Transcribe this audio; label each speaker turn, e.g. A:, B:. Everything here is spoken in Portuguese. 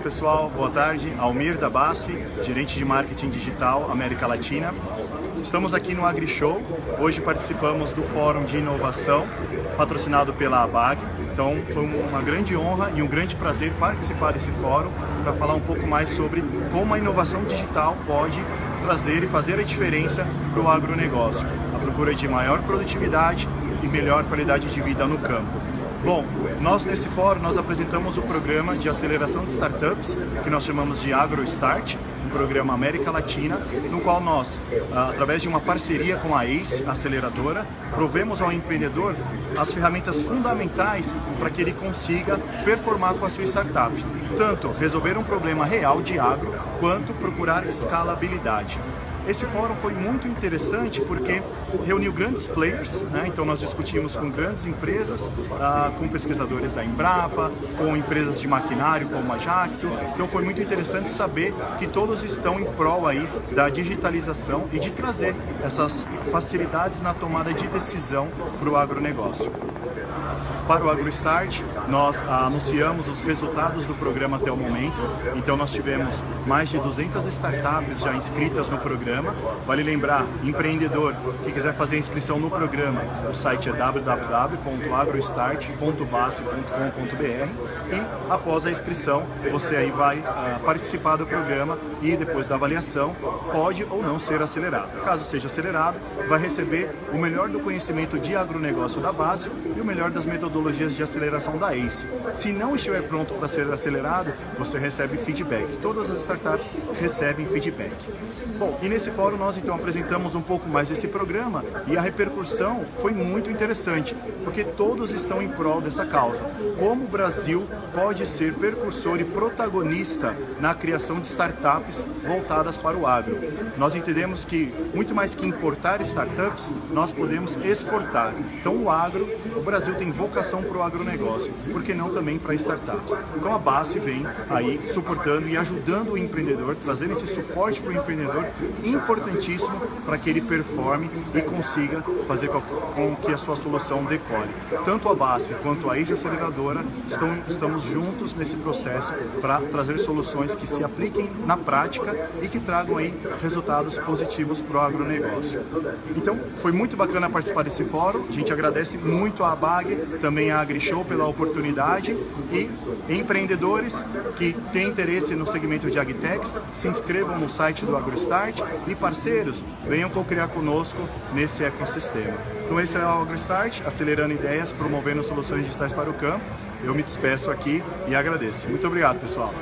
A: pessoal, boa tarde. Almir da BASF, gerente de marketing digital América Latina. Estamos aqui no AgriShow. Hoje participamos do Fórum de Inovação, patrocinado pela ABAG. Então foi uma grande honra e um grande prazer participar desse fórum para falar um pouco mais sobre como a inovação digital pode trazer e fazer a diferença para o agronegócio. A procura de maior produtividade e melhor qualidade de vida no campo. Bom, nós nesse fórum nós apresentamos o programa de aceleração de startups, que nós chamamos de AgroStart, um programa América Latina, no qual nós, ah, através de uma parceria com a ACE, aceleradora, provemos ao empreendedor as ferramentas fundamentais para que ele consiga performar com a sua startup. Tanto resolver um problema real de agro, quanto procurar escalabilidade. Esse fórum foi muito interessante porque reuniu grandes players, né? então nós discutimos com grandes empresas, uh, com pesquisadores da Embrapa, com empresas de maquinário como a Jacto, então foi muito interessante saber que todos estão em prol aí da digitalização e de trazer essas facilidades na tomada de decisão para o agronegócio. Para o AgroStart, nós anunciamos os resultados do programa até o momento, então nós tivemos mais de 200 startups já inscritas no programa. Vale lembrar, empreendedor que quiser fazer a inscrição no programa, o site é www.agrostart.base.com.br e após a inscrição você aí vai uh, participar do programa e depois da avaliação pode ou não ser acelerado. Caso seja acelerado, vai receber o melhor do conhecimento de agronegócio da base e o melhor das metodologias de aceleração da ACE. Se não estiver pronto para ser acelerado, você recebe feedback. Todas as startups recebem feedback. Bom, e nesse fórum nós então apresentamos um pouco mais esse programa e a repercussão foi muito interessante, porque todos estão em prol dessa causa. Como o Brasil pode ser percursor e protagonista na criação de startups voltadas para o agro. Nós entendemos que, muito mais que importar startups, nós podemos exportar. Então o agro, o Brasil tem vocação vocação para o agronegócio, por que não também para startups? Então a BASF vem aí suportando e ajudando o empreendedor, trazendo esse suporte para o empreendedor importantíssimo para que ele performe e consiga fazer com que a sua solução decole. Tanto a BASF quanto a ex-aceleradora estamos juntos nesse processo para trazer soluções que se apliquem na prática e que tragam aí resultados positivos para o agronegócio. Então, foi muito bacana participar desse fórum, a gente agradece muito a ABAG, também a AgriShow pela oportunidade e empreendedores que têm interesse no segmento de Agtex, se inscrevam no site do AgroStart e parceiros, venham co-criar conosco nesse ecossistema. Então esse é o AgroStart, acelerando ideias, promovendo soluções digitais para o campo. Eu me despeço aqui e agradeço. Muito obrigado, pessoal.